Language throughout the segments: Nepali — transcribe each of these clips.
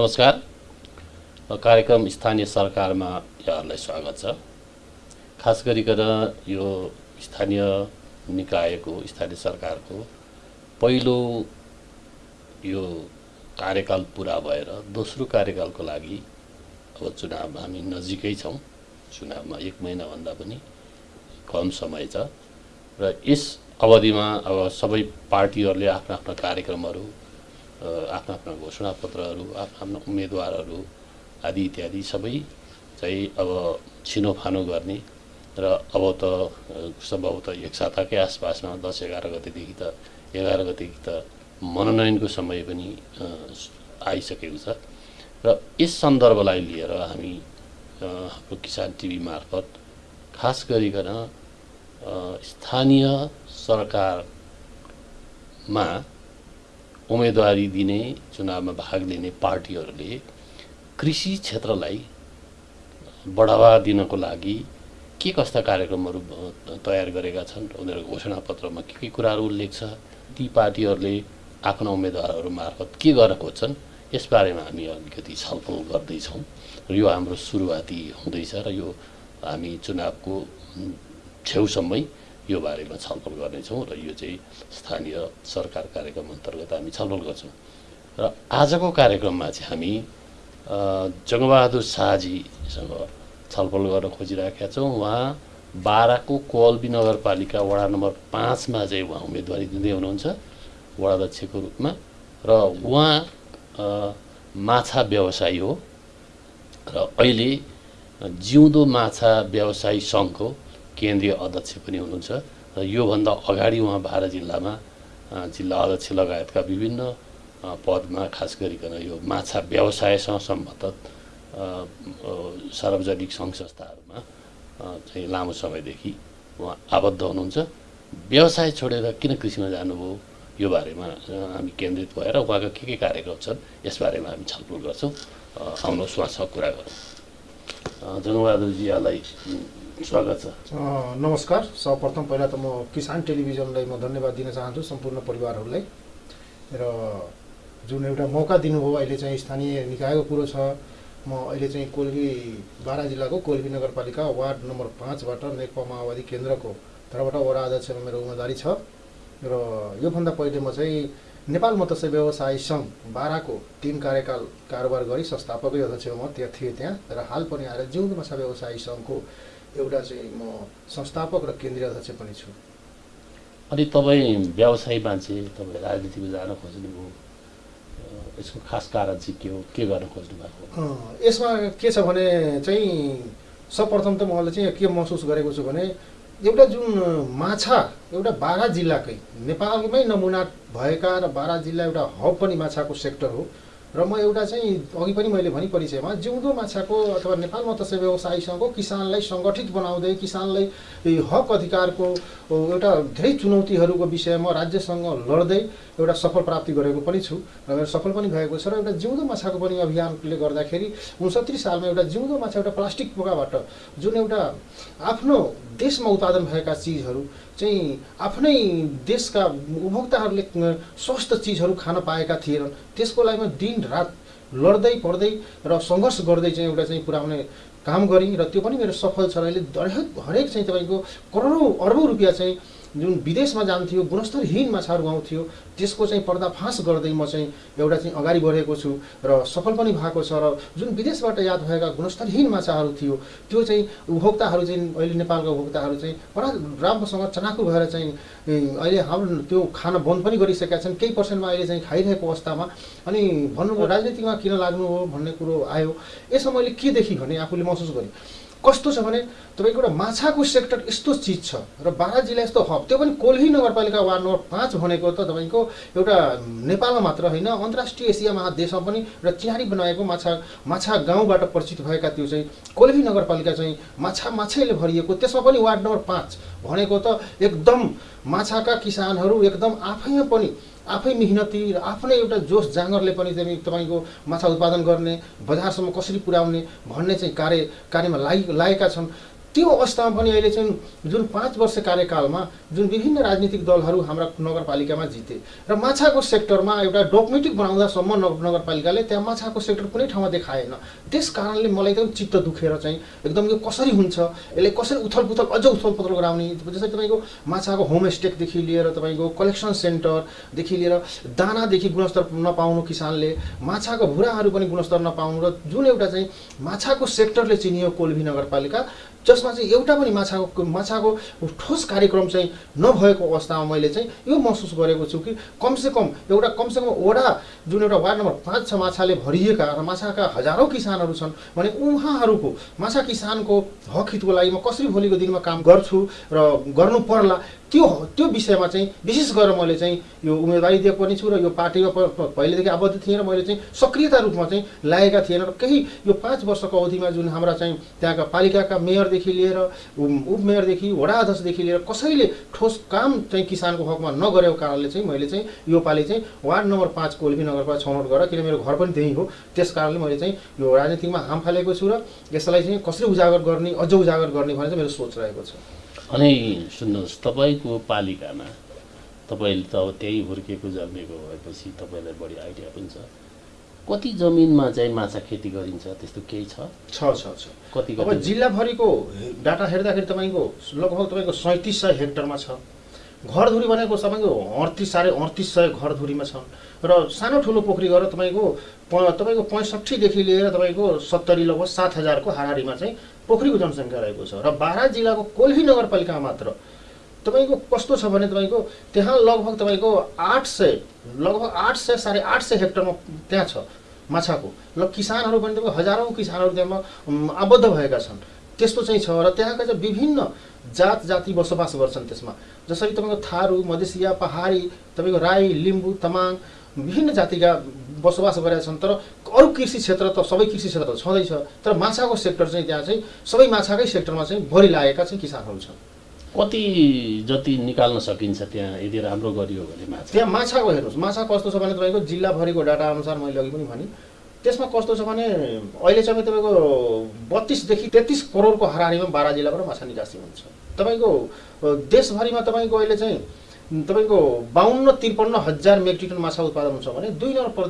नमस्कार। कार्यक्रम स्थानीय सरकारमा यहाँहरूलाई स्वागत छ। खास गरिकन यो स्थानीय निकायको स्थानीय सरकारको पहिलो यो कार्यकाल पुरा भएर दोस्रो कार्यकालको लागि अब चुनाव हामी नजिकै छौँ। चुनावमा एक महिनाभन्दा पनि कम समय छ। र यस अवधिमा अब सबै पार्टीहरूले आफ्ना आफ्ना कार्यक्रमहरू आफ्ना आफ्ना घोषणापत्रहरू आफ्ना आफ्ना उम्मेदवारहरू आदि इत्यादि सबै चाहिँ अब छिनोफानो गर्ने र अब त सम्भवतः एक साताकै आसपासमा दस एघार गतेदेखि त एघार गतेदेखि त मनोनयनको समय पनि आइसकेको छ। र यस सन्दर्भलाई लिएर हामी हाम्रो किसान टिभी मार्फत खास गरिकन स्थानीय सरकारमा उम्मेदवारी दिने चुनावमा भाग लिने पार्टीहरूले कृषि क्षेत्रलाई बढावा दिनको लागि के कस्ता कार्यक्रमहरू तयार गरेका छन्? उनीहरूको घोषणापत्रमा के के कुराहरू उल्लेख छ? ती पार्टीहरूले आफ्ना उम्मेदवारहरू मार्फत के गर्न खोज्छन् यसबारेमा हामी अलिकति छलफल गर्दैछौँ र यो हाम्रो सुरुवाती हुँदैछ र यो हामी चुनावको छेउसम्मै यो बारेमा छलफल गर्नेछौँ र यो चाहिँ स्थानीय सरकार कार्यक्रम अन्तर्गत हामी छलफल गर्छौँ। र आजको कार्यक्रममा चाहिँ हामी जङ्गबहादुर शाहजीसँग छलफल गर्न खोजिराखेका छौँ। उहाँ बाह्रको कोल्बी नगरपालिका वडा नम्बर पाँचमा चाहिँ उहाँ उम्मेदवारी दिँदै हुनुहुन्छ वडा अध्यक्षको रूपमा। र उहाँ माछा व्यवसायी हो। र अहिले जिउँदो माछा व्यवसायी सङ्घको केन्द्रीय अध्यक्ष पनि हुनुहुन्छ र योभन्दा अगाडि उहाँ बाह्र जिल्लामा जिल्ला अध्यक्ष लगायतका विभिन्न पदमा खास गरिकन यो माछा व्यवसायसँग सम्बन्धित सार्वजनिक सङ्घ संस्थाहरूमा चाहिँ लामो समयदेखि उहाँ आबद्ध हुनुहुन्छ। व्यवसाय छोडेर किन कृषिमा जानुभयो? यो बारेमा हामी केन्द्रित भएर उहाँका के के कार्यक्रम छन् यसबारेमा हामी छलफल गर्छौँ। आउनुहोस् उहाँसँग कुरा गरौँ। जङ्गबहादुरजी यहाँलाई स्वागत छ। नमस्कार। सर्वप्रथम पहिला त म किसान टेलिभिजनलाई म धन्यवाद दिन चाहन्छु सम्पूर्ण परिवारहरूलाई। र जुन एउटा मौका दिनुभयो अहिले चाहिँ स्थानीय निकायको कुरो छ। म अहिले चाहिँ कोल्बी बाह्र जिल्लाको कोल्बी नगरपालिका वार्ड नम्बर पाँचबाट नेकपा माओवादी केन्द्रको तर्फबाट वडा अध्यक्षमा मेरो उम्मेदवारी छ। र योभन्दा पहिले म चाहिँ नेपाल मत्स्य व्यवसाय सङ्घ बाह्रको तिन कार्यकाल कारोबार गरी संस्थापकै अध्यक्ष म त्यहाँ थिएँ त्यहाँ। र हाल पनि आएर जिउँदो माछा व्यवसायी सङ्घको एउटा चाहिँ म संस्थापक र केन्द्रीय अध्यक्ष पनि छु। अनि तपाईँ व्यवसायी मान्छे तपाईँ राजनीतिमा जान खोज्नुभयो यसको खास कारण चाहिँ के हो? के गर्न खोज्नु भएको यसमा के छ भने चाहिँ सर्वप्रथम त मैले चाहिँ के महसुस गरेको छु भने एउटा जुन माछा एउटा बाह्र जिल्लाकै नेपालमै नमुना भएका र बाह्र जिल्ला एउटा हब पनि माछाको सेक्टर हो। र म एउटा चाहिँ अघि पनि मैले भनि परिचयमा जिउँदो माछाको अथवा नेपाल मत्स्य व्यवसायीसँगको किसानलाई सङ्गठित बनाउँदै किसानलाई हक अधिकारको एउटा धेरै चुनौतीहरूको विषयमा राज्यसँग लड्दै एउटा सफल प्राप्ति गरेको पनि छु र सफल पनि भएको छ र एउटा जिउँदो माछाको पनि अभियानले गर्दाखेरि उनसत्तरी सालमा एउटा जिउँदो माछा एउटा प्लास्टिक पोकाबाट जुन एउटा आफ्नो देशमा उत्पादन भएका चिजहरू चाहिँ आफ्नै देशका उपभोक्ताहरूले स्वस्थ चिजहरू खान पाएका थिएनन्। त्यसको लागि दिन रात लड्दै पढ्दै र सङ्घर्ष गर्दै चाहिँ एउटा चाहिँ पुऱ्याउने काम गरेँ र त्यो पनि मेरो सफल छ र अहिले हरेक हरेक चाहिँ तपाईँको करोडौँ अर्बौँ रुपियाँ चाहिँ जुन विदेशमा जान्थ्यो गुणस्तरहीन माछाहरू आउँथ्यो त्यसको चाहिँ पर्दाफास गर्दै म चाहिँ एउटा चाहिँ अगाडि बढेको छु र सफल पनि भएको छ र जुन विदेशबाट याद भएका गुणस्तरहीन माछाहरू थियो त्यो चाहिँ उपभोक्ताहरू चाहिँ अहिले नेपालका उपभोक्ताहरू चाहिँ पुरा राम्रोसँग चनाखु भएर चाहिँ अहिले हाम्रो त्यो खान बन्द पनि गरिसकेका छन् केही पर्सेन्टमा अहिले चाहिँ खाइरहेको अवस्थामा। अनि भन्नुभयो राजनीतिमा किन लाग्नु हो भन्ने कुरो आयो। यसमा मैले के देखेँ भने आफूले महसुस गरेँ कस्तो छ भने तपाईँको एउटा माछाको सेक्टर यस्तो चिज छ र बाह्र जिल्ला यस्तो हब त्यो पनि कोल्ही नगरपालिका वार्ड नम्बर पाँच भनेको त तपाईँको एउटा नेपालमा मात्र होइन अन्तर्राष्ट्रिय एसिया महादेशमा पनि एउटा चिहारी बनाएको माछा माछा गाउँबाट परिचित भएका त्यो चाहिँ कोल्ही नगरपालिका चाहिँ माछा माछैले भरिएको त्यसमा पनि वार्ड नम्बर पाँच भनेको त एकदम माछाका किसानहरू एकदम आफैमा पनि आफै मिहिनेती र आफ्नै एउटा जोस जाँगरले पनि चाहिँ तपाईँको माछा उत्पादन गर्ने बजारसम्म कसरी पुर्याउने भन्ने चाहिँ कार्य कार्यमा लागि लागेका छन्। त्यो अवस्थामा पनि अहिले चाहिँ जुन पाँच वर्ष कार्यकालमा जुन विभिन्न राजनीतिक दलहरू हाम्रा नगरपालिकामा जिते र माछाको सेक्टरमा एउटा डकुमेन्टिक बनाउँदासम्म नगरपालिकाले त्यहाँ माछाको सेक्टर कुनै ठाउँमा देखाएन। त्यस कारणले मलाई एकदम चित्त दुखेर चाहिँ एकदम यो कसरी हुन्छ यसले कसरी उथल पुथल अझ उथल पुथल गराउने जस्तै तपाईँको माछाको होमस्टेकदेखि लिएर तपाईँको कलेक्सन सेन्टरदेखि लिएर दानादेखि गुणस्तर नपाउनु किसानले माछाको भुराहरू पनि गुणस्तर नपाउनु र जुन एउटा चाहिँ माछाको सेक्टरले चिनियो कोल्भी नगरपालिका जसमा चाहिँ एउटा पनि माछाको माछाको ठोस कार्यक्रम चाहिँ नभएको अवस्थामा मैले चाहिँ यो महसुस गरेको छु कि कमसेकम एउटा कमसेकम वडा जुन एउटा वार्ड नम्बर पाँच छ माछाले भरिएका र माछाका हजारौँ किसानहरू छन् भने उहाँहरूको माछा किसानको हक हितको लागि म कसरी भोलिको दिनमा काम गर्छु र गर्नु पर्ला त्यो त्यो विषयमा चाहिँ विशेष गरेर मैले चाहिँ यो उम्मेदवारी दिएको पनि छु र यो पार्टीमा पहिलेदेखि आबद्ध थिएँ र मैले चाहिँ सक्रियता रूपमा चाहिँ लागेका थिएन र केही यो पाँच वर्षको अवधिमा जुन हाम्रा चाहिँ त्यहाँका पालिकाका मेयरदेखि लिएर उप उपमेयरदेखि वडा अध्यक्षदेखि लिएर कसैले ठोस काम चाहिँ किसानको हकमा नगरेको कारणले चाहिँ मैले चाहिँ यो पालि चाहिँ वार्ड नम्बर पाँच कोल्भी नगरपालिका छनौट गरेर किन मेरो घर पनि त्यहीँ हो त्यस कारणले मैले चाहिँ यो राजनीतिमा हाम फालेको छु र यसलाई चाहिँ कसरी उजागर गर्ने अझ उजागर गर्ने भनेर चाहिँ मेरो सोच रहेको छ। अनि सुन्नुहोस् तपाईँको पालिकामा तपाईँले त अब त्यही हुर्किएको जन्मेको भएपछि तपाईँलाई बढी आइडिया पनि छ। कति जमिनमा चाहिँ माछा खेती गरिन्छ? त्यस्तो केही छ? छ छ छ। कति अब जिल्लाभरिको डाटा हेर्दाखेरि तपाईँको लगभग तपाईँको सैँतिस सय हेक्टरमा छ। घरधुरी भनेको तपाईँको अडतिस साढे अडतिस सय घरधुरीमा छन् र सानो ठुलो पोखरी गरेर तपाईँको प तपाईँको पैँसठीदेखि लिएर तपाईँको सत्तरी लगभग सात हजारको हाराहारीमा चाहिँ पोखरीको जनसङ्ख्या रहेको छ। र बाह्र जिल्लाको कोल्ही नगरपालिकामा मात्र तपाईँको कस्तो छ भने तपाईँको त्यहाँ लगभग तपाईँको आठ सय लगभग आठ सय साढे आठ सय हेक्टरमा त्यहाँ छ माछाको। ल किसानहरू पनि तपाईँको हजारौँ किसानहरू त्यहाँमा आबद्ध भएका छन्। त्यस्तो चाहिँ छ र त्यहाँका चाहिँ विभिन्न जात जाति बसोबास गर्छन् त्यसमा। जसरी तपाईँको थारू मधेसिया पहाडी तपाईँको राई लिम्बू तमाङ विभिन्न जातिका बसोबास गरेका छन्। तर अरू कृषि क्षेत्र त सबै कृषि क्षेत्र त छँदैछ। तर माछाको सेक्टर चाहिँ त्यहाँ चाहिँ सबै माछाकै सेक्टरमा चाहिँ भरि लागेका चाहिँ किसानहरू छन्। कति जति निकाल्न सकिन्छ त्यहाँ? यदि राम्रो गरियो भने माछा। त्यहाँ माछाको हेर्नुहोस्। माछा कस्तो छ भने तपाईँको जिल्लाभरिको डाटा अनुसार मैले अघि पनि भने त्यसमा कस्तो छ भने अहिले चाहिँ तपाईँको बत्तिसदेखि तेत्तिस करोडको हाराहारीमा बाह्र जिल्लाबाट माछा निकासी हुन्छ। तपाईँको देशभरिमा तपाईँको अहिले चाहिँ तपाईँको बाहन्न त्रिपन्न हजार मेट्रिक टन माछा उत्पादन हुन्छ भने दुई नम्बर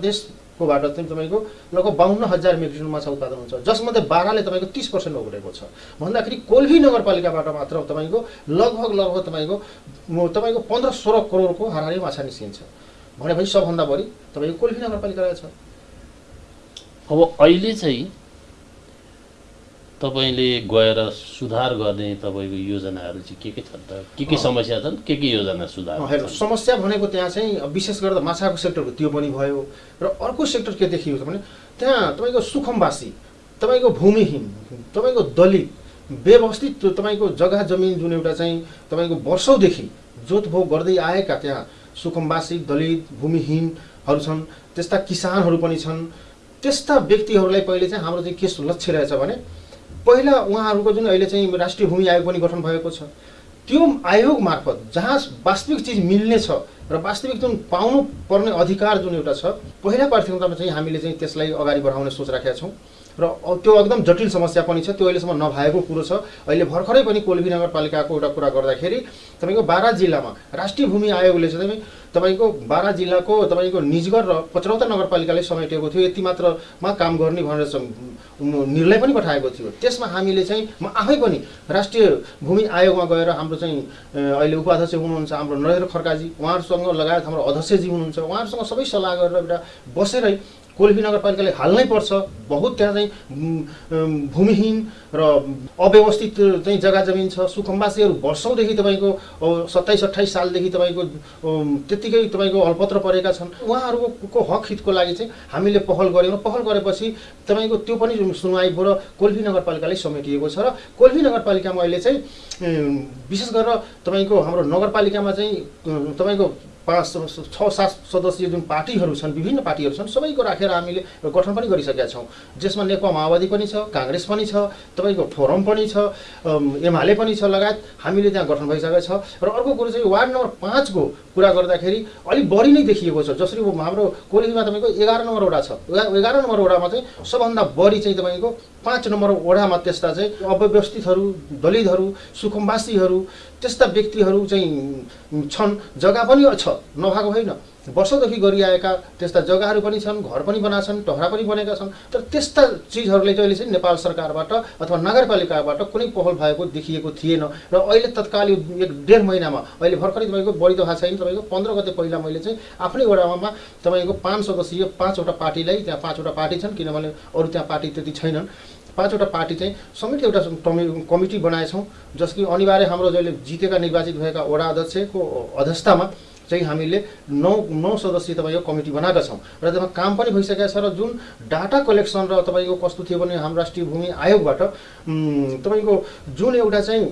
प्रदेशकोबाट चाहिँ तपाईँको लगभग बाहन्न हजार मेट्रिक टन माछा उत्पादन हुन्छ। जसमध्ये बाह्रले तपाईँको तिस पर्सेन्ट ओगटेको छ। भन्दाखेरि कोल्भी नगरपालिकाबाट मात्र तपाईँको लगभग लगभग तपाईँको तपाईँको पन्ध्र सोह्र करोडको हाराहारी माछा निस्किन्छ। भनेपछि सबभन्दा बढी तपाईँको कोल्भी नगरपालिका रहेछ अब अहिले चाहिँ तपाईँले गएर सुधार गर्ने तपाईँको योजनाहरू चाहिँ के के छन् त? के के। समस्या छन्? के के योजना सुधार समस्या भनेको त्यहाँ चाहिँ विशेष गरेर माछाको सेक्टरको त्यो पनि भयो र अर्को सेक्टर के देखियो भने त्यहाँ तपाईँको सुखमवासी तपाईँको भूमिहीन तपाईँको दलित व्यवस्थित तपाईँको जग्गा जमिन जुन एउटा चाहिँ तपाईँको वर्षौँदेखि जोतभोग गर्दै आएका त्यहाँ सुखमवासी दलित भूमिहीनहरू छन् त्यस्ता किसानहरू पनि छन् त्यस्ता व्यक्तिहरूलाई पहिले चाहिँ हाम्रो चाहिँ के लक्ष्य रहेछ भने पहिला उहाँहरूको जुन अहिले चाहिँ राष्ट्रिय भूमि आयोग पनि गठन भएको छ त्यो आयोग मार्फत जहाँ वास्तविक चिज मिल्ने छ र वास्तविक जुन पाउनु पर्ने अधिकार जुन एउटा छ पहिला प्राथमिकतामा चाहिँ हामीले चाहिँ त्यसलाई अगाडि बढाउने सोच राखेका छौँ। र त्यो एकदम जटिल समस्या पनि छ त्यो अहिलेसम्म नभएको कुरो छ। अहिले भर्खरै पनि कोल्भी नगरपालिकाको एउटा कुरा गर्दाखेरि तपाईँको बाह्र जिल्लामा राष्ट्रिय भूमि आयोगले चाहिँ तपाईँको बाह्र जिल्लाको तपाईँको निजगढ र पचरौता नगरपालिकाले समेटेको थियो यति मात्रमा काम गर्ने भनेर निर्णय पनि पठाएको थियो। त्यसमा हामीले चाहिँ म आफै पनि राष्ट्रिय भूमि आयोगमा गएर हाम्रो चाहिँ अहिले उपाध्यक्ष हुनुहुन्छ हाम्रो नरेन्द्र खड्काजी उहाँहरूसँग लगायत हाम्रो अध्यक्षजी हुनुहुन्छ उहाँहरूसँग सबै सल्लाह गरेर एउटा बसेरै कोल्भी नगरपालिकाले हाल्नै पर्छ। बहुत त्यहाँ चाहिँ भूमिहीन र अव्यवस्थित चाहिँ जग्गा जमिन छ। सुखम्बासीहरू वर्षौँदेखि तपाईँको सत्ताइस अट्ठाइस सालदेखि तपाईँको त्यत्तिकै तपाईँको अल्पत्र परेका छन्। उहाँहरूको हक हितको लागि चाहिँ हामीले पहल गऱ्यौँ पहल गरेपछि तपाईँको त्यो पनि सुनवाई भयो र कोल्भी नगरपालिकाले समेटिएको छ र कोल्भी नगरपालिकामा अहिले चाहिँ विशेष गरेर तपाईँको हाम्रो नगरपालिकामा चाहिँ तपाईँको पाँच छ सात सदस्यीय जुन पार्टीहरू छन् विभिन्न पार्टीहरू छन् सबैको राखेर हामीले गठन पनि गरिसकेका छौँ। जसमा नेकपा माओवादी पनि छ काङ्ग्रेस पनि छ तपाईँको फोरम पनि छ एमाले पनि छ लगायत हामीले त्यहाँ गठन भइसकेको छ। र अर्को कुरो चाहिँ वार्ड नम्बर पाँचको कुरा गर्दाखेरि अलिक बढी नै देखिएको छ। जसरी हाम्रो कोलीमा तपाईँको एघार नम्बर वडा छ। एघा- एघार नम्बर वडामा चाहिँ सबभन्दा बढी चाहिँ तपाईँको पाँच नम्बर वडामा त्यस्ता चाहिँ अव्यवस्थितहरू दलितहरू सुकुम्बासीहरू त्यस्ता व्यक्तिहरू चाहिँ छन्। जग्गा पनि छ। नभएको होइन? वर्षौँदेखि गरिआएका त्यस्ता जग्गाहरू पनि छन् घर पनि बनाएछन् टहरा पनि बनेका छन् तर त्यस्ता चिजहरूले चाहिँ अहिले चाहिँ नेपाल सरकारबाट अथवा नगरपालिकाबाट कुनै पहल भएको देखिएको थिएन। र अहिले तत्काल एक डेढ महिनामा अहिले भर्खरै तपाईँको बढी भएको छैन तपाईँको पन्ध्र गते पहिला मैले चाहिँ आफ्नै वडामा तपाईँको पाँच सदस्यीय पाँचवटा पार्टीलाई त्यहाँ पाँचवटा पार्टी छन् किनभने अरू त्यहाँ पार्टी त्यति छैनन्। पाँचवटा पार्टी चाहिँ समेत एउटा कमि कमिटी बनाएछौँ जस कि अनिवार्य हाम्रो जहिले जितेका निर्वाचित भएका वडा अध्यक्षको अध्यक्षतामा चाहिँ हामीले नौ नौ सदस्यीय तपाईँको कमिटी बनाएका छौँ। र त्यसमा काम पनि भइसकेको छ र जुन डाटा कलेक्सन र तपाईँको कस्तो थियो भने हाम्रो राष्ट्रिय भूमि आयोगबाट तपाईँको जुन एउटा चाहिँ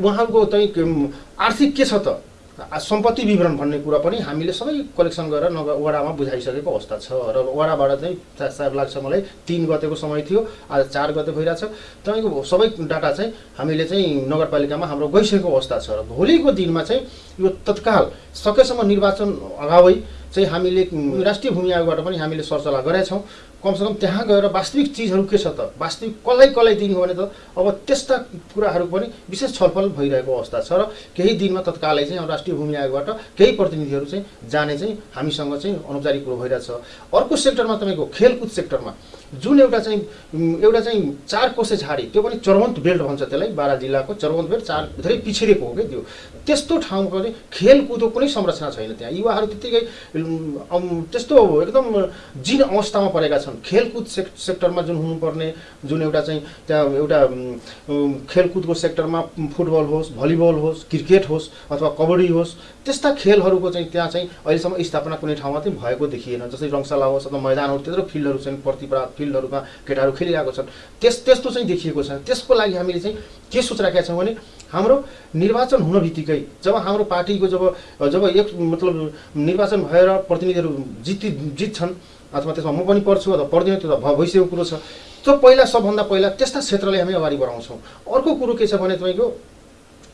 उहाँको चाहिँ आर्थिक के छ त? सम्पत्ति विवरण भन्ने कुरा पनि हामीले सबै कलेक्सन गरेर नगर वडामा बुझाइसकेको अवस्था छ। र वडाबाट चाहिँ सायद लाग्छ मलाई तिन गतेको समय थियो आज चार गते भइरहेछ। तपाईँको सबै डाटा चाहिँ हामीले चाहिँ नगरपालिकामा हाम्रो गइसकेको अवस्था छ। र भोलिको दिनमा चाहिँ यो तत्काल सकेसम्म निर्वाचन अगावै चाहिँ हामीले राष्ट्रिय भूमि आयोगबाट पनि हामीले सरसल्लाह गरेका छौँ कमसेकम त्यहाँ गएर वास्तविक चिजहरू के छ त? वास्तविक कसलाई कसलाई दिने हो भने त अब त्यस्ता कुराहरू पनि विशेष छलफल भइरहेको अवस्था छ र केही दिनमा तत्कालै चाहिँ राष्ट्रिय भूमि आयोगबाट केही प्रतिनिधिहरू चाहिँ जाने चाहिँ हामीसँग चाहिँ अनौपचारिक कुरो भइरहेछ अर्को सेक्टरमा तपाईँको खेलकुद सेक्टरमा जुन एउटा चाहिँ एउटा चाहिँ चार कोसे झाडी त्यो पनि चरवन्त बेल्ट भन्छ त्यसलाई बाह्र जिल्लाको चरवन्त बेल्ट चार धेरै पिछडिएको हो क्या त्यो। त्यस्तो ठाउँको चाहिँ खेलकुदको कुनै संरचना छैन त्यहाँ। युवाहरू त्यत्तिकै त्यस्तो एकदम जिन अवस्थामा परेका छन्। खेलकुद सेक सेक्टरमा जुन हुनुपर्ने जुन एउटा चाहिँ त्यहाँ एउटा खेलकुदको सेक्टरमा फुटबल होस् भलिबल होस् क्रिकेट होस् अथवा कबड्डी होस् त्यस्ता खेलहरूको चाहिँ त्यहाँ चाहिँ अहिलेसम्म स्थापना कुनै ठाउँमा चाहिँ भएको देखिएन। जस्तै रङशाला होस् अथवा मैदानहरू त्यत्रो फिल्डहरू छन् प्रतिप्रात फिल्डहरूमा केटाहरू खेलिरहेको छन्। त्यस त्यस्तो चाहिँ देखिएको छैन। त्यसको लागि हामीले चाहिँ के सोच राखेका छौँ भने हाम्रो निर्वाचन हुन बित्तिकै जब हाम्रो पार्टीको जब जब एक मतलब निर्वाचन भएर प्रतिनिधिहरू जिति जित्छन् अथवा त्यसमा म पनि पर्छु अथवा पर्दैन त्यो त भइसकेको कुरो छ त्यो पहिला सबभन्दा पहिला त्यस्ता क्षेत्रलाई हामी अगाडि बढाउँछौँ। अर्को कुरो के छ भने तपाईँको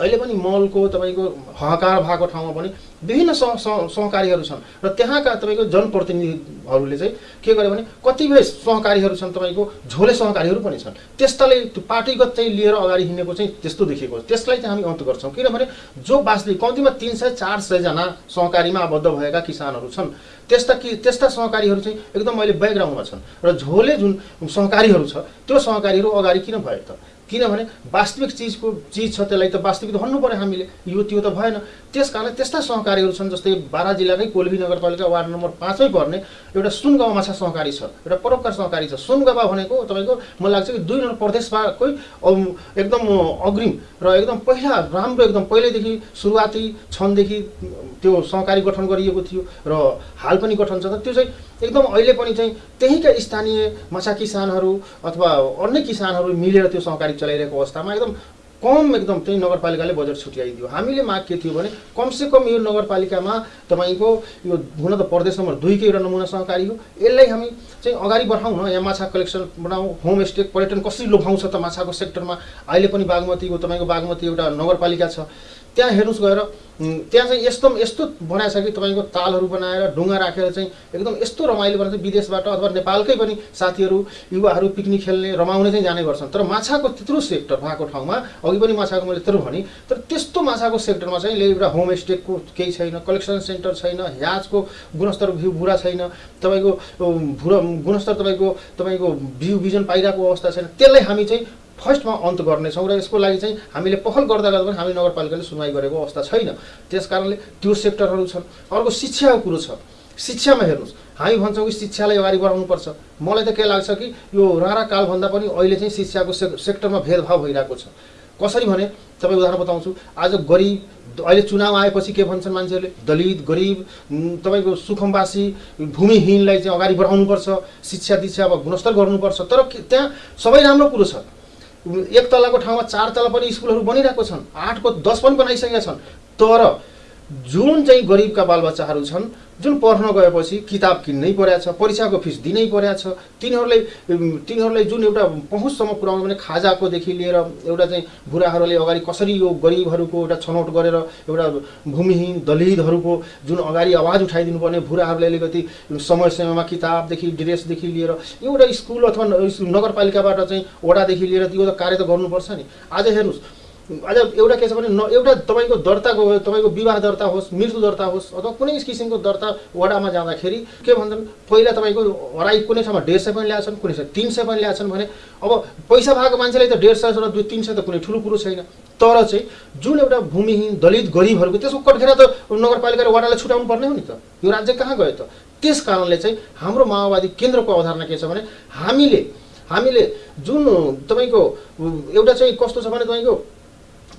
अहिले पनि मलको तपाईँको हाहाकार भएको ठाउँमा पनि विभिन्न सह सह- सहकारीहरू छन्। र त्यहाँका तपाईँको जनप्रतिनिधिहरूले चाहिँ के गर्यो भने कतिपय सहकारीहरू छन् तपाईँको झोले सहकारीहरू पनि छन्। त्यस्ताले त्यो पार्टीगत चाहिँ लिएर अगाडि हिँडेको चाहिँ त्यस्तो देखिएको त्यसलाई चाहिँ हामी अन्त गर्छौँ। किनभने जो वास्तविक कम्तीमा तिन सय चार सयजना सहकारीमा आबद्ध भएका किसानहरू छन् त्यस्ता कि त्यस्ता सहकारीहरू चाहिँ एकदम अहिले ब्याकग्राउन्डमा छन्। र झोले जुन सहकारीहरू छ त्यो सहकारीहरू अगाडि किन भए त? किनभने वास्तविक चिजको चिज छ त्यसलाई त वास्तविक त भन्नु पऱ्यो हामीले। यो त्यो त भएन। त्यस कारण त्यस्ता सहकारीहरू छन् जस्तै बाह्र जिल्लाकै कोल्बी नगरपालिका वार्ड नम्बर पाँचमै पर्ने। एउटा सुनगाउँ माछा सहकारी छ एउटा परोपकार सहकारी छ। सुनगावा भनेको तपाईँको मलाई लाग्छ कि दुई नम्बर प्रदेशमाकै अम, एकदम अग्रिम र एकदम पहिला राम्रो एकदम पहिल्यैदेखि सुरुवाती क्षणदेखि त्यो सहकारी गठन गरिएको थियो र हाल पनि गठन छ। त्यो चाहिँ एकदम अहिले पनि चाहिँ त्यहीँका स्थानीय माछा किसानहरू अथवा अन्य किसानहरू मिलेर त्यो सहकारी चलाइरहेको अवस्थामा एकदम कम एकदम त्यही नगरपालिकाले बजेट छुट्याइदियो। हामीले माग के थियो भने कमसेकम यो नगरपालिकामा तपाईँको यो हुन त प्रदेश नम्बर दुईकै एउटा नमुना सहकारी हो। यसलाई हामी चाहिँ अगाडि बढाउँ न यहाँ माछा कलेक्सन बनाऊ होमस्टे पर्यटन कसरी लोभाउँछ त माछाको सेक्टरमा? अहिले पनि बागमतीको तपाईँको बागमती एउटा नगरपालिका छ। त्यहाँ हेर्नुहोस् गएर त्यहाँ चाहिँ यस्तो यस्तो कि तपाईँको तालहरू बनाएर ढुङ्गा राखेर चाहिँ एकदम यस्तो रमाइलो बनाएको छ विदेशबाट अथवा नेपालकै पनि साथीहरू युवाहरू पिकनिक खेल्ने रमाउने चाहिँ जाने गर्छन्। तर माछाको त्यत्रो सेक्टर भएको ठाउँमा अघि पनि माछाको मैले त्यत्रो भने तर त्यस्तो माछाको सेक्टरमा चाहिँ एउटा होमस्टेको केही छैन कलेक्सन सेन्टर छैन ह्याजको गुणस्तर भ्यू भुरा छैन तपाईँको भुरा गुणस्तर तपाईँको तपाईँको बिउ बिजन पाइरहेको अवस्था छैन। त्यसलाई हामी चाहिँ फर्स्टमा अन्त गर्नेछौँ र यसको लागि चाहिँ हामीले पहल गर्दा गर्दा पनि हामी नगरपालिकाले सुनवाई गरेको अवस्था छैन। त्यस कारणले त्यो सेक्टरहरू छन्। अर्को शिक्षाको कुरो छ। शिक्षामा हेर्नुहोस् हामी भन्छौँ कि शिक्षालाई अगाडि बढाउनुपर्छ। मलाई त के लाग्छ कि यो राणा कालभन्दा पनि अहिले चाहिँ शिक्षाको सेक्टरमा भेदभाव भइरहेको छ। कसरी भने तपाईँ उदाहरण बताउँछु। आज गरिब अहिले चुनाव आएपछि के भन्छन् मान्छेहरूले? दलित गरिब तपाईँको सुखमवासी भूमिहीनलाई चाहिँ अगाडि बढाउनुपर्छ। शिक्षा दीक्षा अब गुणस्तर गर्नुपर्छ। तर त्यहाँ सबै राम्रो कुरो छ। एक तलाको ठाउँमा चार तला पनि स्कुलहरू बनिरहेको छन् आठको दस पनि बनाइसकेका छन्। तर जुन चाहिँ गरिबका बालबच्चाहरू छन् जुन पढ्न गएपछि किताब किन्नै परेको छ परीक्षाको फिस दिनै परेको छ तिनीहरूलाई उम्, तिनीहरूलाई जुन एउटा पहुँचसम्म पुर्याउनु भने खाजाकोदेखि लिएर एउटा चाहिँ बुढाहरूले अगाडि कसरी यो गरिबहरूको एउटा छनौट गरेर एउटा भूमिहीन दलितहरूको जुन अगाडि आवाज उठाइदिनु पर्ने बुढाहरूले अलिकति समय समयमा किताबदेखि ड्रेसदेखि लिएर एउटा स्कुल अथवा नगरपालिकाबाट चाहिँ वडादेखि लिएर यो त कार्य त गर्नुपर्छ नि। आज हेर्नुहोस् आज एउटा के छ भने न एउटा तपाईँको दर्ताको तपाईँको विवाह दर्ता होस् मृत्यु दर्ता होस् अथवा कुनै किसिमको दर्ता वडामा जाँदाखेरि के भन्छन् पहिला तपाईँको हराई कुनै ठाउँमा डेढ सय पनि ल्याएछन् कुनै सय तिन सय पनि ल्याएछन् भने अब पैसा भएको मान्छेले त डेढ सय र दुई तिन सय त कुनै ठुलो कुरो छैन। तर चाहिँ जुन एउटा भूमिहीन दलित गरिबहरूको त्यसको कटखेरा त नगरपालिका र वडालाई छुट्याउनु पर्ने हो नि त। यो राज्य कहाँ गयो त? त्यस कारणले चाहिँ हाम्रो माओवादी केन्द्रको अवधारणा के छ भने हामीले हामीले जुन तपाईँको एउटा चाहिँ कस्तो छ भने तपाईँको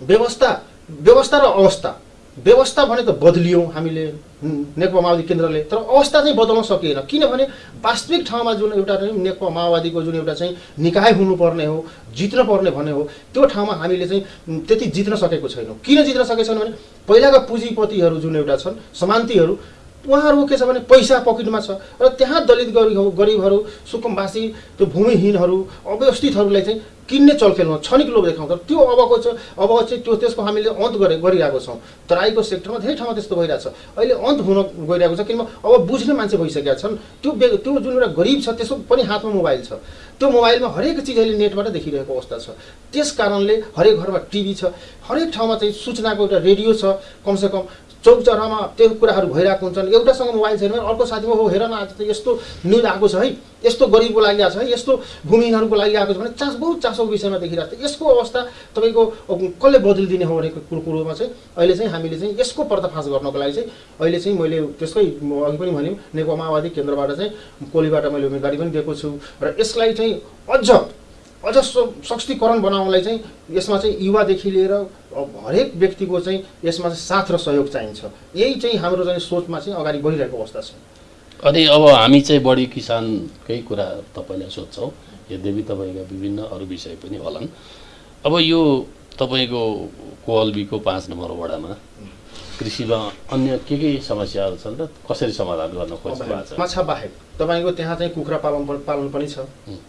व्यवस्था व्यवस्था र अवस्था। व्यवस्था भने त बदलियौँ हामीले नेकपा माओवादी केन्द्रले। तर अवस्था चाहिँ बदल्न सकिएन किनभने वास्तविक ठाउँमा जुन एउटा नेकपा माओवादीको जुन एउटा चाहिँ निकाय हुनुपर्ने हो जित्न पर्ने भन्ने हो त्यो ठाउँमा हामीले चाहिँ त्यति जित्न सकेको छैनौँ। किन जित्न सकेको छैनौँ भने पहिलाका पुँजीपतिहरू जुन एउटा छन् समान्तीहरू उहाँहरूको के छ भने पैसा पकेटमा छ। र त्यहाँ दलित गरिब गरिबहरू सुकुम्बासी त्यो भूमिहीनहरू अव्यवस्थितहरूलाई चाहिँ किन्ने चलखेलमा क्षणिक लोभ देखाउँछ त्यो अबको चाहिँ अब चाहिँ त्यो त्यसको हामीले अन्त गरे गरिरहेको छौँ। तराईको सेक्टरमा धेरै ठाउँमा त्यस्तो भइरहेको छ। अहिले अन्त हुन गइरहेको छ किनभने अब बुझ्ने मान्छे भइसकेका छन्। त्यो त्यो जुन एउटा गरिब छ त्यसको पनि हातमा मोबाइल छ। त्यो मोबाइलमा हरेक चिज अहिले नेटबाट देखिरहेको अवस्था छ। त्यस कारणले हरेक घरमा टिभी छ। हरेक ठाउँमा चाहिँ सूचनाको एउटा रेडियो छ। कमसेकम चौचरामा त्यो कुराहरू भइरहेको हुन्छन्। एउटासँग मोबाइल छैन भने अर्को साथीमा हो हेर न आज त यस्तो न्युज आएको छ है यस्तो गरिबको लागि आएको छ है यस्तो भूमिहीनहरूको लागि आएको छ भने चास बहुत चासोको विषयमा देखिरहेको छ। यसको अवस्था तपाईँको कसले बदलिदिने हो भनेको कुरो कुरोमा चाहिँ अहिले चाहिँ हामीले चाहिँ यसको पर्दाफास गर्नको लागि चाहिँ अहिले चाहिँ मैले त्यसकै अघि पनि भन्यौँ नेकपा माओवादी केन्द्रबाट चाहिँ कोलीबाट मैले उम्मेदवारी पनि दिएको छु। र यसलाई चाहिँ अझ अझ सशक्तिकरण बनाउनलाई चाहिँ यसमा चाहिँ युवादेखि लिएर हरेक व्यक्तिको चाहिँ यसमा चाहिँ साथ र सहयोग चाहिन्छ। यही चाहिँ हाम्रो चाहिँ सोचमा चाहिँ अगाडि बढिरहेको अवस्था छ। अनि अब हामी चाहिँ बढी किसानकै कुरा तपाईँलाई सोध्छौँ। यद्यपि तपाईँका विभिन्न अरू विषय पनि होलान्। अब यो तपाईँको कोअल्बीको पाँच नम्बर वडामा कृषिमा अन्य के के समस्याहरू छन् र कसरी समाधान गर्न खोज्नु भएको छ माछा बाहेक तपाईँको त्यहाँ चाहिँ कुखुरा पालन पालन पनि छ।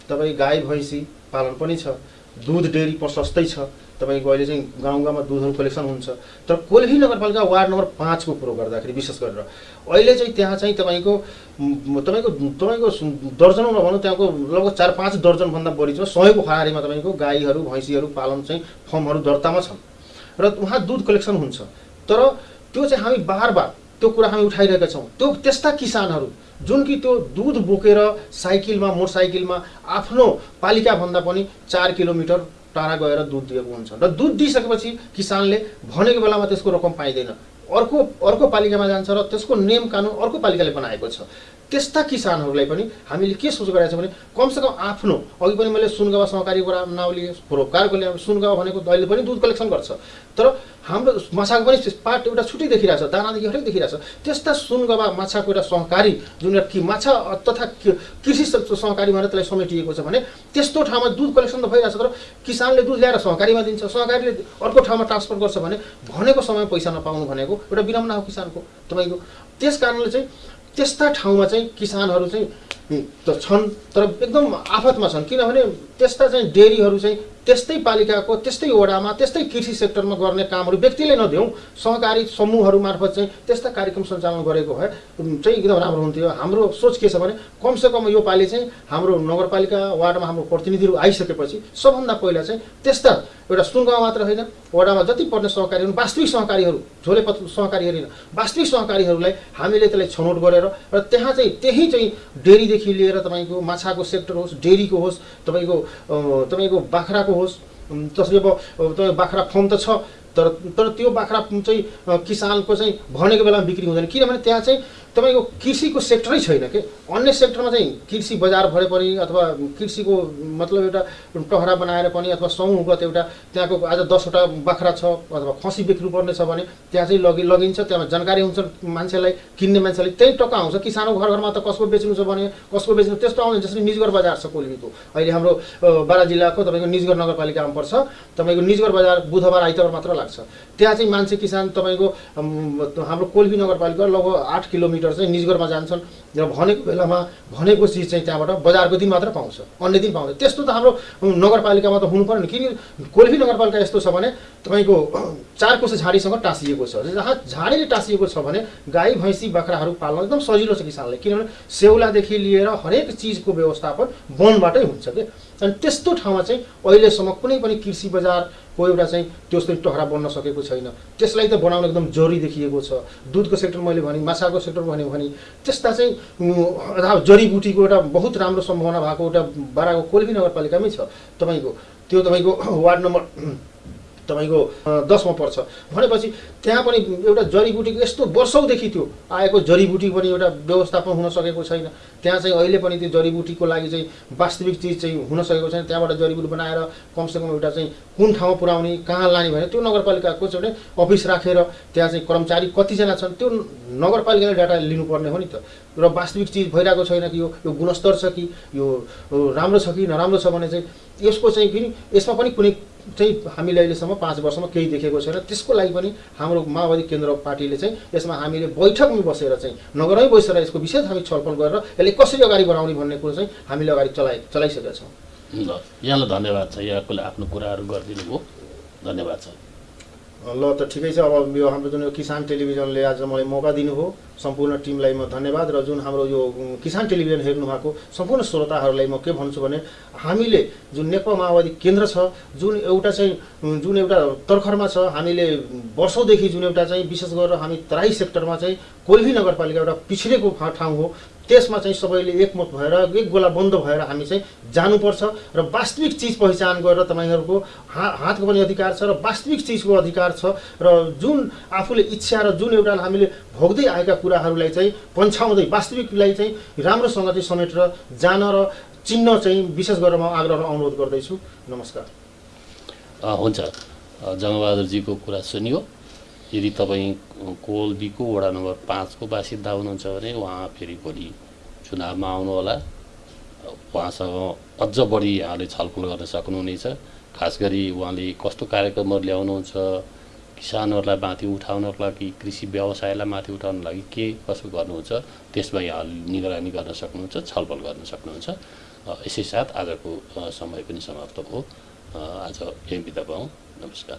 तपाईँ गाई भैँसी पालन पनि छ। दुध डेरी प्रशस्तै छ। तपाईँको अहिले चाहिँ गाउँ गाउँमा दुधहरू कलेक्सन हुन्छ। तर कोल्ही नगरपालिका वार्ड नम्बर पाँचको कुरो गर्दाखेरि विशेष गरेर अहिले चाहिँ त्यहाँ चाहिँ तपाईँको तपाईँको तपाईँको दर्जनौँ नभनौँ त्यहाँको लगभग चार पाँच दर्जनभन्दा बढी छ। सयको हाराहारीमा तपाईँको गाईहरू भैँसीहरू पालन चाहिँ फर्महरू दर्तामा छन्। र उहाँ दुध कलेक्सन हुन्छ। तर त्यो चाहिँ हामी बार बार त्यो कुरा हामी उठाइरहेका छौँ। त्यो त्यस्ता किसानहरू जुन कि त्यो दुध बोकेर साइकलमा मोटरसाइकलमा आफ्नो पालिकाभन्दा पनि चार किलोमिटर टाढा गएर दुध दिएको हुन्छ। र दुध दिइसकेपछि किसानले भनेको बेलामा त्यसको रकम पाइँदैन। अर्को अर्को पालिकामा जान्छ र त्यसको नियम कानुन अर्को पालिकाले बनाएको छ। त्यस्ता किसानहरूलाई पनि हामीले के सोच गरेका छौँ भने कमसेकम आफ्नो अघि पनि मैले सुनगावा सहकारी कुरा नाउँ लिएँ परोपकारको लिए सुनगावा भनेको अहिले पनि दुध कलेक्सन गर्छ। तर हाम्रो माछाको पनि पार्ट एउटा छुट्टै देखिरहेछ दानादेखि हरेक देखिरहेछ। त्यस्ता सुनगावा माछाको एउटा सहकारी जुन एउटा कि माछा तथा कृषि सहकारी भनेर त्यसलाई समेटिएको छ भने त्यस्तो ठाउँमा दुध कलेक्सन त भइरहेछ तर किसानले दुध ल्याएर सहकारीमा दिन्छ। सहकारीले अर्को ठाउँमा ट्रान्सफर गर्छ भने भनेको समय पैसा नपाउनु भनेको एउटा विडम्बना हो किसानको तपाईँको। त्यस कारणले चाहिँ त्यस्ता ठाउँमा चाहिँ किसानहरू चाहिँ त छन् तर एकदम आफतमा छन्। किनभने त्यस्ता चाहिँ डेरीहरू चाहिँ त्यस्तै पालिकाको त्यस्तै वडामा त्यस्तै कृषि सेक्टरमा गर्ने कामहरू व्यक्तिले नदेऊ सहकारी समूहहरू मार्फत चाहिँ त्यस्ता कार्यक्रम सञ्चालन गरेको भए चाहिँ एकदम राम्रो हुन्थ्यो। हाम्रो सोच के छ भने कमसेकम यो पालि चाहिँ हाम्रो नगरपालिका वार्डमा हाम्रो प्रतिनिधिहरू आइसकेपछि सबभन्दा पहिला चाहिँ त्यस्ता एउटा सुनगाउँ मात्र होइन वडामा जति पर्ने सहकारीहरू वास्तविक सहकारीहरू झोले पत सहकारीहरू होइन वास्तविक सहकारीहरूलाई हामीले त्यसलाई छनौट गरेर र त्यहाँ चाहिँ त्यही चाहिँ डेरीदेखि लिएर तपाईँको माछाको सेक्टर होस् डेरीको होस् तपाईँको तपाईँको बाख्राको होस्। जसले अब बाख्रा फर्म त छ। तर तर त्यो बाख्रा चाहिँ किसानको चाहिँ भनेको बेलामा बिक्री हुँदैन। किनभने त्यहाँ चाहिँ तपाईँको कृषिको सेक्टरै छैन कि? अन्य सेक्टरमा चाहिँ कृषि बजार भरे पनि अथवा कृषिको मतलब एउटा टहरा बनाएर पनि अथवा समूहगत एउटा त्यहाँको आज दसवटा बाख्रा छ अथवा खसी बेच्नुपर्ने छ भने त्यहाँ चाहिँ लगि लगिन्छ त्यहाँ जानकारी हुन्छ मान्छेलाई किन्ने मान्छेलाई। त्यही टक्का आउँछ। किसानको घर घरमा त कसको बेच्नु छ भने कसको बेच्नु त्यस्तो आउँछ जसरी निजगढ बजार छ कोल्बीको अहिले हाम्रो बारा जिल्लाको तपाईँको निजगढ नगरपालिकामा पर्छ। तपाईँको निजगढ बजार बुधबार आइतबार मात्र लाग्छ। त्यहाँ चाहिँ मान्छे किसान तपाईँको हाम्रो कोल्बी नगरपालिका लगभग आठ किलोमिटर चाहिँ निजगढमा जान्छन् र भनेको बेलामा भनेको चिज चाहिँ त्यहाँबाट बजारको दिन मात्र पाउँछ अन्य दिन पाउँछ त्यस्तो त हाम्रो नगरपालिकामा त हुनु पऱ्यो नि। किन कोल्बी नगरपालिका यस्तो छ भने तपाईँको चार कोसे झाडीसँग टाँसिएको छ। जहाँ झाडीले टाँसिएको छ भने गाई भैँसी बाख्राहरू पाल्न एकदम सजिलो छ किसानलाई। किनभने सेउलादेखि लिएर हरेक चिजको व्यवस्थापन वनबाटै हुन्छ कि? अनि त्यस्तो ठाउँमा चाहिँ अहिलेसम्म कुनै पनि कृषि बजारको एउटा चाहिँ त्यो चाहिँ टहरा बन्न सकेको छैन। त्यसलाई त बनाउन एकदम जरुरी देखिएको छ। दुधको सेक्टर मैले भने माछाको सेक्टर भन्यो भने त्यस्ता चाहिँ जडीबुटीको एउटा बहुत राम्रो सम्भावना भएको एउटा बाराको कोल्बी नगरपालिकामै छ। तपाईँको त्यो तपाईँको वार्ड नम्बर तपाईँको दसमा पर्छ। भनेपछि त्यहाँ पनि एउटा जडीबुटीको यस्तो वर्षौँदेखि त्यो आएको जडीबुटी पनि एउटा व्यवस्थापन हुन सकेको छैन। त्यहाँ चाहिँ अहिले पनि त्यो जडीबुटीको लागि चाहिँ वास्तविक चिज चाहिँ हुन सकेको छैन। त्यहाँबाट जडीबुटी बनाएर कमसेकम एउटा चाहिँ कुन ठाउँमा पुऱ्याउने कहाँ लाने भने त्यो नगरपालिकाको चाहिँ अफिस राखेर त्यहाँ चाहिँ कर्मचारी कतिजना छन् त्यो नगरपालिकाले डाटा लिनुपर्ने हो नि त। र वास्तविक चिज भइरहेको छैन कि यो यो गुणस्तर छ कि यो राम्रो छ कि नराम्रो छ भने चाहिँ यसको चाहिँ फेरि यसमा पनि कुनै चाहिँ हामीले अहिलेसम्म पाँच वर्षमा केही देखेको छैन। त्यसको लागि पनि हाम्रो माओवादी केन्द्र पार्टीले चाहिँ यसमा हामीले बैठकमा बसेर चाहिँ नगरमै बसेर यसको विशेष हामी छलफल गरेर यसले कसरी अगाडि बढाउने भन्ने कुरो चाहिँ हामीले अगाडि चलाइ चलाइसकेका छौँ। ल यहाँलाई धन्यवाद छ। यहाँकोले आफ्नो कुराहरू गरिदिनु भयो धन्यवाद छ। ल त ठिकै छ अब यो हाम्रो जुन किसान टेलिभिजनले आज मलाई मौका दिनुभयो सम्पूर्ण टिमलाई म धन्यवाद र जुन हाम्रो यो किसान टेलिभिजन हेर्नु भएको सम्पूर्ण श्रोताहरूलाई म के भन्छु भने हामीले जुन नेकपा माओवादी केन्द्र छ जुन एउटा चाहिँ जुन एउटा तर्खरमा छ हामीले वर्षौँदेखि जुन एउटा चाहिँ विशेष गरेर हामी तराई सेक्टरमा चाहिँ कोल्भी नगरपालिका एउटा पिछडेको ठाउँ हो त्यसमा चाहिँ सबैले एकमत भएर एक गोला बन्द भएर हामी चाहिँ जानुपर्छ र वास्तविक चिज पहिचान गरेर तपाईँहरूको हा हातको पनि अधिकार छ र वास्तविक चिजको अधिकार छ र जुन आफूले इच्छा र जुन एउटा हामीले भोग्दै आएका कुराहरूलाई चाहिँ पन्छाउँदै वास्तविकलाई चाहिँ राम्रोसँग चाहिँ समेटेर जान र चिन्न चाहिँ विशेष गरेर म आग्रह अनुरोध गर्दैछु। नमस्कार। हुन्छ। जङ्गबहादुरजीको कुरा सुनियो। यदि तपाईँ कोलबीको वडा नम्बर पाँचको बासिन्दा हुनुहुन्छ भने उहाँ फेरि भोलि चुनावमा आउनुहोला। उहाँसँग अझ बढी यहाँले छलफल गर्न सक्नुहुनेछ। खास गरी उहाँले कस्तो कार्यक्रमहरू ल्याउनुहुन्छ किसानहरूलाई माथि उठाउनको लागि कृषि व्यवसायलाई माथि उठाउनको लागि के कसो गर्नुहुन्छ त्यसमा यहाँले निगरानी गर्न सक्नुहुन्छ छलफल गर्न सक्नुहुन्छ। यसै साथ आजको समय पनि समाप्त भयो आज यही बिदा पाऊँ। नमस्कार।